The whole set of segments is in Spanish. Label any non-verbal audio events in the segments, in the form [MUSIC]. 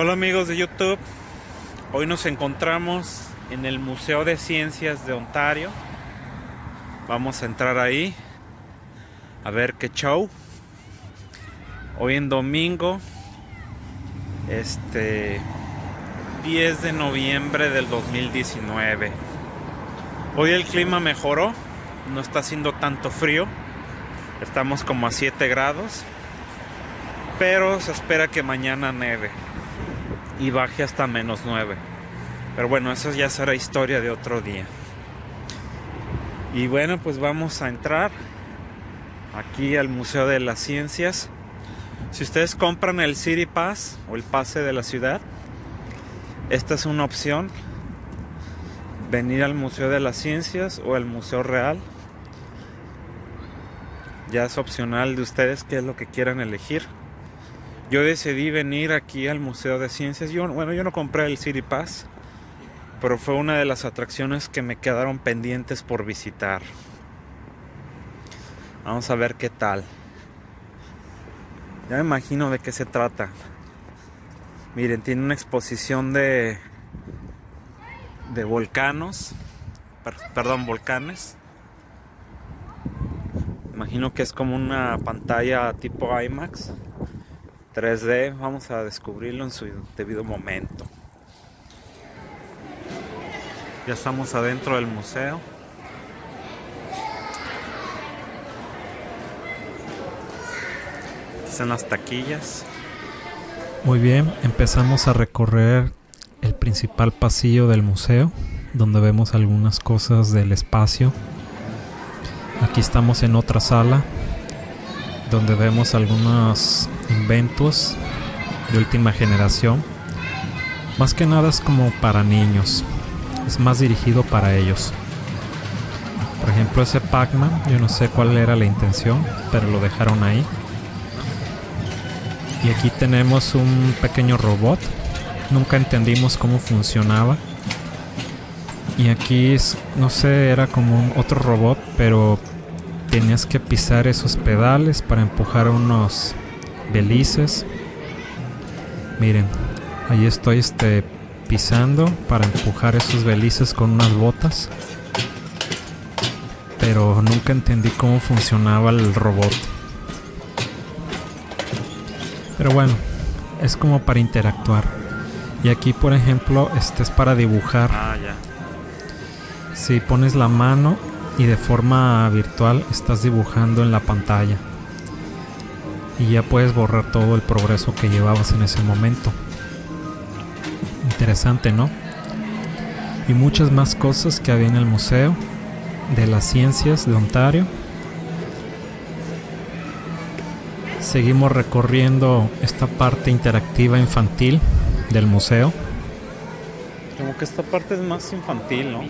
Hola amigos de YouTube, hoy nos encontramos en el Museo de Ciencias de Ontario. Vamos a entrar ahí a ver qué show. Hoy en domingo, este 10 de noviembre del 2019. Hoy el clima mejoró, no está haciendo tanto frío, estamos como a 7 grados, pero se espera que mañana neve y baje hasta menos 9. Pero bueno, eso ya será historia de otro día. Y bueno, pues vamos a entrar aquí al Museo de las Ciencias. Si ustedes compran el City Pass o el pase de la ciudad, esta es una opción. Venir al Museo de las Ciencias o al Museo Real. Ya es opcional de ustedes qué es lo que quieran elegir yo decidí venir aquí al Museo de Ciencias. Bueno, yo no compré el City Pass, pero fue una de las atracciones que me quedaron pendientes por visitar. Vamos a ver qué tal. Ya me imagino de qué se trata. Miren, tiene una exposición de de volcanos, perdón, volcanes. Imagino que es como una pantalla tipo IMAX. 3D, vamos a descubrirlo en su debido momento. Ya estamos adentro del museo. Están las taquillas. Muy bien, empezamos a recorrer el principal pasillo del museo, donde vemos algunas cosas del espacio. Aquí estamos en otra sala, donde vemos algunos inventos de última generación. Más que nada es como para niños, es más dirigido para ellos. Por ejemplo, ese Pac-Man, yo no sé cuál era la intención, pero lo dejaron ahí. Y aquí tenemos un pequeño robot. Nunca entendimos cómo funcionaba. Y aquí no sé, era como un otro robot, pero tenías que pisar esos pedales para empujar unos belices. Miren, ahí estoy este, pisando para empujar esos belices con unas botas. Pero nunca entendí cómo funcionaba el robot. Pero bueno, es como para interactuar. Y aquí, por ejemplo, este es para dibujar. Ah, ya. Si pones la mano y de forma virtual estás dibujando en la pantalla y ya puedes borrar todo el progreso que llevabas en ese momento. Interesante, ¿no? Y muchas más cosas que había en el Museo de las Ciencias de Ontario. Seguimos recorriendo esta parte interactiva infantil del museo. Como que esta parte es más infantil, ¿no?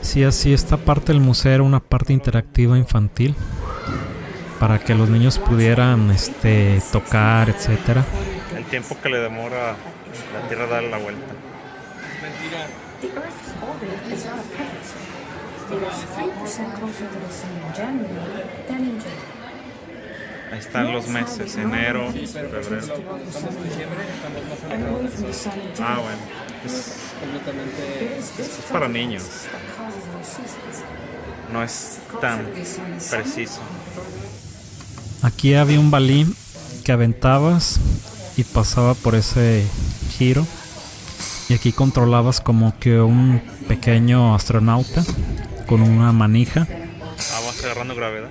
Sí, así esta parte del museo era una parte interactiva infantil para que los niños pudieran este tocar, etcétera. El tiempo que le demora la Tierra dar la vuelta. Ahí están los meses, enero, febrero. Ah, bueno. Es, es para niños. No es tan preciso. Aquí había un balín que aventabas y pasaba por ese giro. Y aquí controlabas como que un pequeño astronauta con una manija. Ah, vas agarrando gravedad.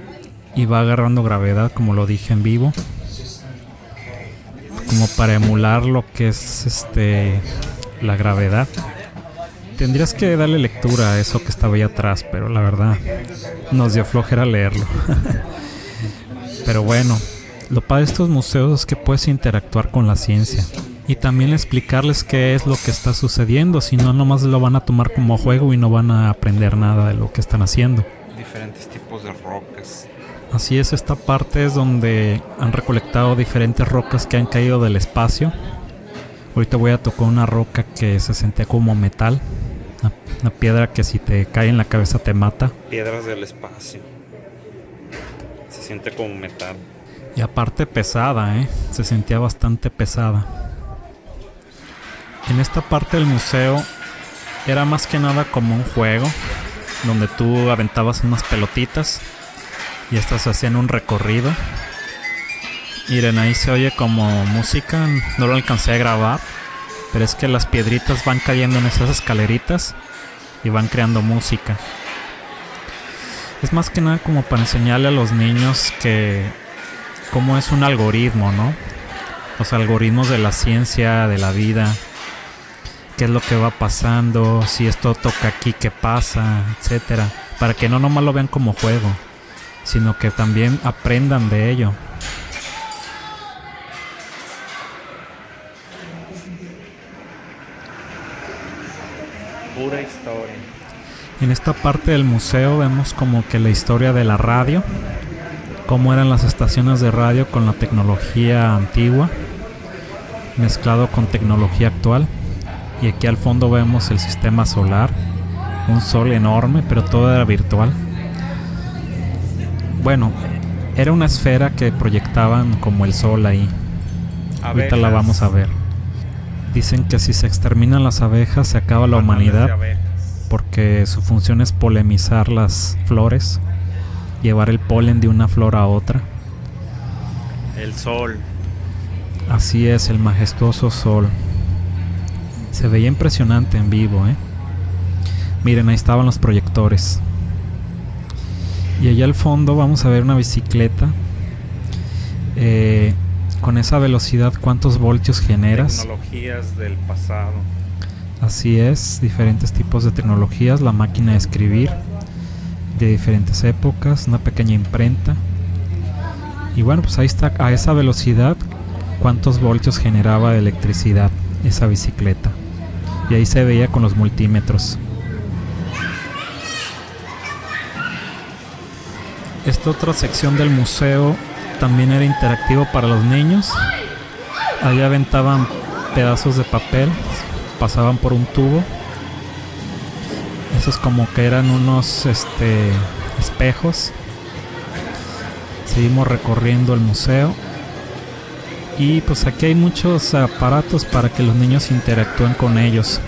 Y va agarrando gravedad, como lo dije en vivo. Como para emular lo que es este la gravedad. Tendrías que darle lectura a eso que estaba ahí atrás, pero la verdad nos dio flojera leerlo. [LAUGHS] pero bueno, lo padre de estos museos es que puedes interactuar con la ciencia y también explicarles qué es lo que está sucediendo, si no nomás lo van a tomar como juego y no van a aprender nada de lo que están haciendo. Diferentes tipos de rocas. Así es, esta parte es donde han recolectado diferentes rocas que han caído del espacio. Ahorita voy a tocar una roca que se sentía como metal. Una, piedra que si te cae en la cabeza te mata. Piedras del espacio. Siente como metal. Y aparte pesada, ¿eh? Se sentía bastante pesada. En esta parte del museo era más que nada como un juego donde tú aventabas unas pelotitas y estas hacían un recorrido. Miren, ahí se oye como música, no lo alcancé a grabar, pero es que las piedritas van cayendo en esas escaleritas y van creando música. Es más que nada como para enseñarle a los niños que cómo es un algoritmo, ¿no? Los algoritmos de la ciencia, de la vida, qué es lo que va pasando, si esto toca aquí, qué pasa, etcétera, para que no nomás lo vean como juego, sino que también aprendan de ello. Pura historia. En esta parte del museo vemos como que la historia de la radio, cómo eran las estaciones de radio con la tecnología antigua, mezclado con tecnología actual. Y aquí al fondo vemos el sistema solar, un sol enorme, pero todo era virtual. Bueno, era una esfera que proyectaban como el sol ahí. Ahorita la vamos a ver. Dicen que si se exterminan las abejas se acaba la humanidad porque su función es polemizar las flores, llevar el polen de una flor a otra. El sol. Así es, el majestuoso sol. Se veía impresionante en vivo, ¿eh? Miren, ahí estaban los proyectores. Y allá al fondo vamos a ver una bicicleta. Eh, con esa velocidad, ¿cuántos voltios generas? Tecnologías del pasado. Así es, diferentes tipos de tecnologías, la máquina de escribir de diferentes épocas, una pequeña imprenta. Y bueno, pues ahí está, a esa velocidad, cuántos voltios generaba de electricidad esa bicicleta. Y ahí se veía con los multímetros. Esta otra sección del museo también era interactivo para los niños. Ahí aventaban pedazos de papel, pasaban por un tubo. Esos como que eran unos este, espejos. Seguimos recorriendo el museo. Y pues aquí hay muchos aparatos para que los niños interactúen con ellos.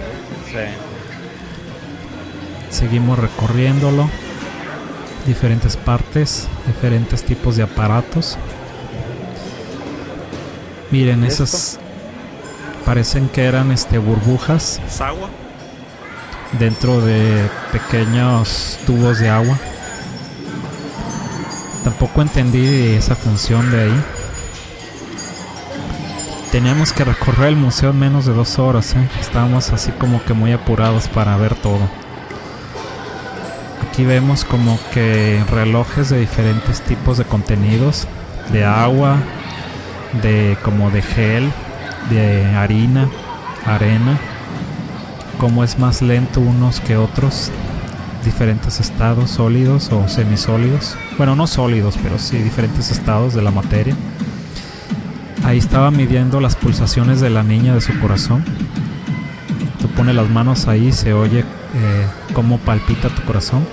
Seguimos recorriéndolo. Diferentes partes, diferentes tipos de aparatos. Miren, esas parecen que eran este burbujas. agua? Dentro de pequeños tubos de agua. Tampoco entendí esa función de ahí. Teníamos que recorrer el museo en menos de dos horas, ¿eh? estábamos así como que muy apurados para ver todo. Aquí vemos como que relojes de diferentes tipos de contenidos, de agua, de como de gel, de harina, arena, como es más lento unos que otros, diferentes estados sólidos o semisólidos, bueno no sólidos, pero sí diferentes estados de la materia. Ahí estaba midiendo las pulsaciones de la niña de su corazón. Tú pones las manos ahí, se oye eh, cómo palpita tu corazón.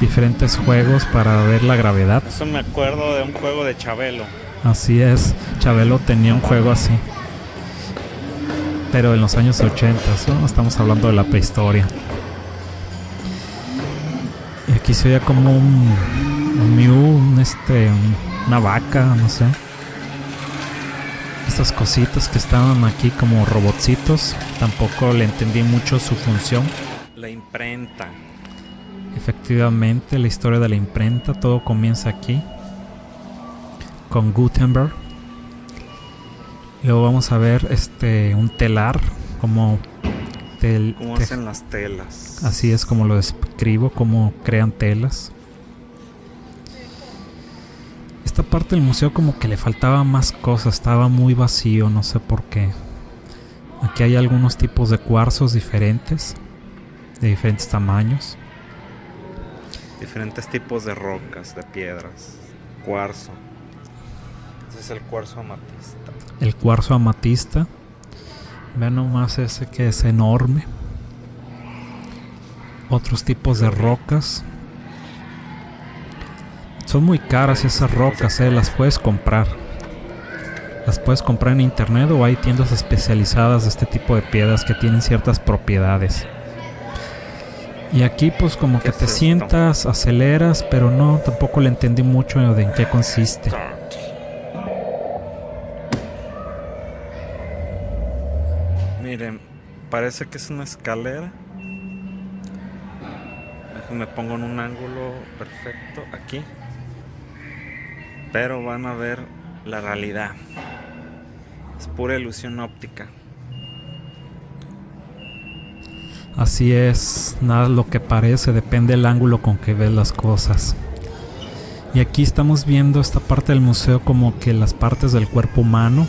Diferentes juegos para ver la gravedad. Eso me acuerdo de un juego de Chabelo. Así es, Chabelo tenía un juego así. Pero en los años 80, ¿no? estamos hablando de la prehistoria. Y aquí se veía como un, un Mew, este, una vaca, no sé estas cositas que estaban aquí como robotcitos. Tampoco le entendí mucho su función. La imprenta. Efectivamente, la historia de la imprenta, todo comienza aquí. Con Gutenberg. Luego vamos a ver este un telar como tel, ¿Cómo hacen las telas? Así es como lo describo, cómo crean telas esta parte del museo como que le faltaba más cosas, estaba muy vacío, no sé por qué. Aquí hay algunos tipos de cuarzos diferentes, de diferentes tamaños. Diferentes tipos de rocas, de piedras, cuarzo. Es el cuarzo amatista. El cuarzo amatista. Vean nomás ese que es enorme. Otros tipos de rocas son muy caras esas rocas, eh, las puedes comprar. Las puedes comprar en internet o hay tiendas especializadas de este tipo de piedras que tienen ciertas propiedades. Y aquí pues como que ¿Qué te es sientas, aceleras, pero no, tampoco le entendí mucho de en qué consiste. Parece que es una escalera. Déjenme pongo en un ángulo perfecto aquí. Pero van a ver la realidad. Es pura ilusión óptica. Así es, nada lo que parece, depende del ángulo con que ves las cosas. Y aquí estamos viendo esta parte del museo como que las partes del cuerpo humano,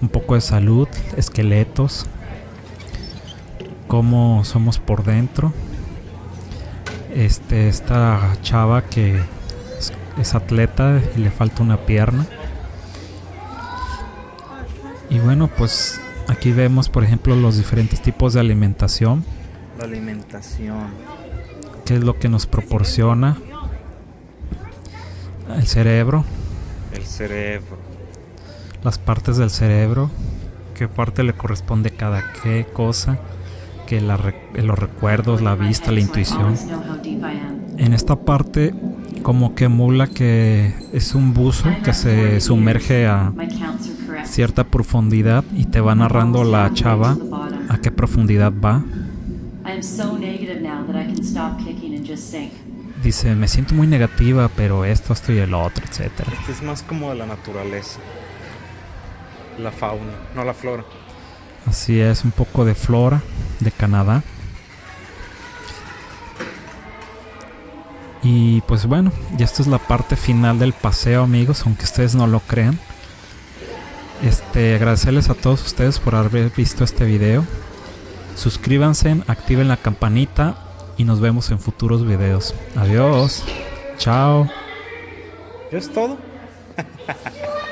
un poco de salud, esqueletos, cómo somos por dentro. Este, esta chava que es, es atleta y le falta una pierna. Y bueno, pues aquí vemos, por ejemplo, los diferentes tipos de alimentación, La alimentación. que es lo que nos proporciona el cerebro, El cerebro. las partes del cerebro, qué parte le corresponde cada qué cosa, que la los recuerdos, la vista, la intuición. En esta parte como que emula que es un buzo que se sumerge a cierta profundidad y te va narrando la chava a qué profundidad va. Dice, me siento muy negativa, pero esto, esto y el otro, etcétera. Este es más como de la naturaleza. La fauna, no la flora. Así es, un poco de flora de Canadá. Y pues bueno, ya esta es la parte final del paseo, amigos, aunque ustedes no lo crean. Este, agradecerles a todos ustedes por haber visto este video. Suscríbanse, activen la campanita y nos vemos en futuros videos. Adiós. Chao. ¿Ya es todo? [LAUGHS]